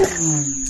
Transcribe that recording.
Mm-hmm.